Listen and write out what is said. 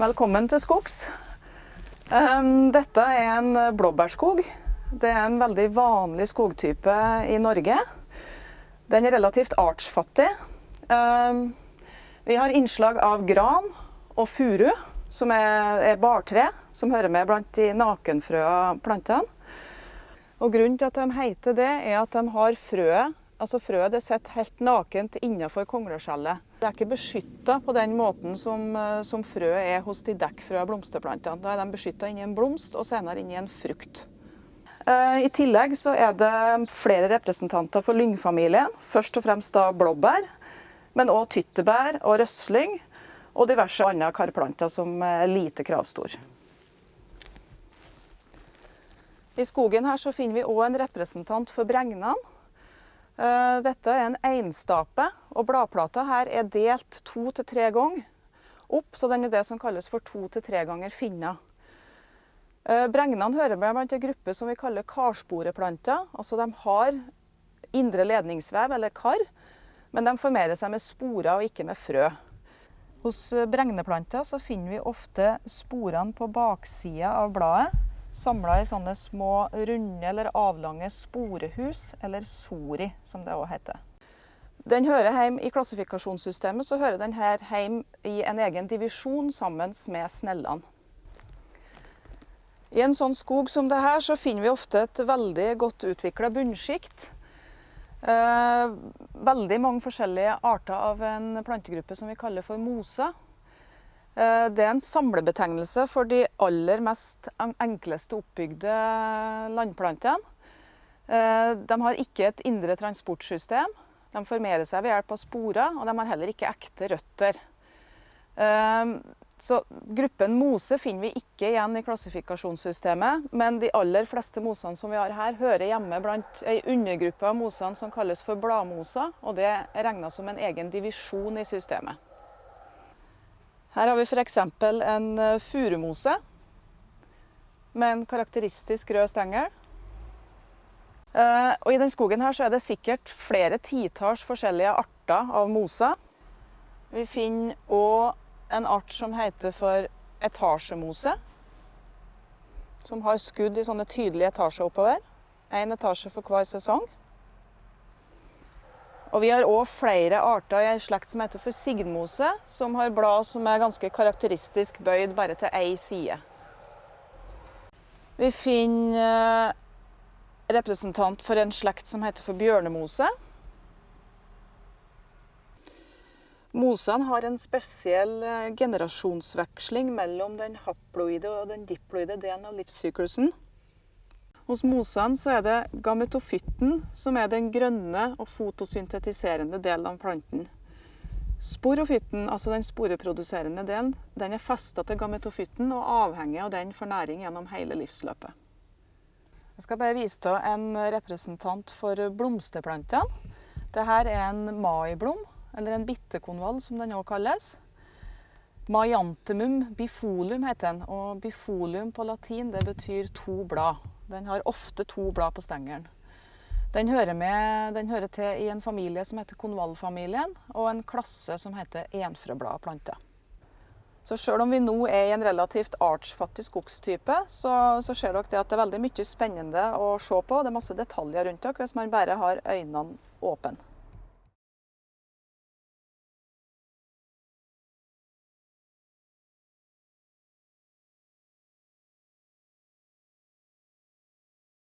Velkommen til skogs. Um, Dette er en blåbærskog. Det er en veldig vanlig skogtype i Norge. Den er relativt artsfattig. Um, Vi har innslag av gran og furu, som er bartre, som hører med blant de nakenfrøa plantene. Og Grunnen til at de heter det, er at de har frøet altså frøet det sitter helt nakent innenfor kongleskjellet. Det er ikke beskytta på den måten som, eh, som frøet er hos de dekkfrøa blomsterplantene. Da er de beskytta inni en blomst og senere inni en frukt. Eh, I tillegg så er det flere representanter for lyngfamilien. Først og fremst da blåbær, men òg tyttebær og røsling. Og diverse andre karplanter som er lite kravstor. I skogen her så finner vi òg en representant for bregnene. Eh, Dette er en einstape, og bladplata her er delt to til tre ganger opp, så den er det som kalles for to til tre ganger finna. Eh, Bregnene hører med blant en gruppe som vi kaller karsporeplanter. Altså de har indre ledningsvev, eller kar, men de formerer seg med sporer og ikke med frø. Hos bregneplanter finner vi ofte sporene på baksida av bladet, samla i sånne små runde eller avlange sporehus, eller sori, som det òg heter. Den hører hjemme I klassifikasjonssystemet så hører den her hjemme i en egen divisjon sammen med snellene. I en sånn skog som det her så finner vi ofte et veldig godt utvikla bunnsjikt. Eh, veldig mange forskjellige arter av en plantegruppe som vi kaller for moser. Eh, det er en samlebetegnelse for de aller mest enkleste oppbygde landplantene. Eh, De har ikke et indre transportsystem. De formerer seg ved hjelp av sporer, og de har heller ikke ekte røtter. Eh, Så gruppen mose finner vi ikke igjen i klassifikasjonssystemet, men de aller fleste mosene som vi har her, hører hjemme blant ei undergruppe av mosene som kalles for bladmoser, og det er regna som en egen divisjon i systemet. Her har vi f.eks. en eh, furumose med en karakteristisk rød stengel. Eh, Og I den skogen her er det sikkert flere titalls forskjellige arter av moser. Vi finner òg en art som heter for etasjemose. Som har skudd i sånne tydelige etasjer oppover. Én etasje for hver sesong. Og vi har òg flere arter i en slekt som heter for signmose, som har blad som er ganske karakteristisk bøyd bare til en side. Vi finner eh, representant for en slekt som heter for bjørnemose. Mosene har en spesiell eh, generasjonsveksling mellom den haploide og den diploide delen av livssyklusen. Hos mosene så er det gametofytten som er den grønne og fotosyntetiserende delen av planten. Sporofytten, altså den sporeproduserende delen, den er festa til gametofytten og avhengig av den for næring gjennom hele livsløpet. Jeg skal bare vise til en representant for blomsterplantene. Dette er en maiblom, eller en bittekonvall som den òg kalles. Maiantemum bifolium heter den, og bifolium på latin betyr to blad. Den har ofte to blad på stengelen. Den hører, med, den hører til i en familie som heter konvallfamilien, og en klasse som heter enfrøbladplante. Så selv om vi nå er i en relativt artsfattig skogstype, så, så ser dere det at det er veldig mye spennende å se på. Det er masse detaljer rundt dere hvis man bare har øynene åpne.